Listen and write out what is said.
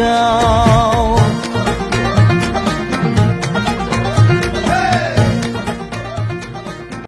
笑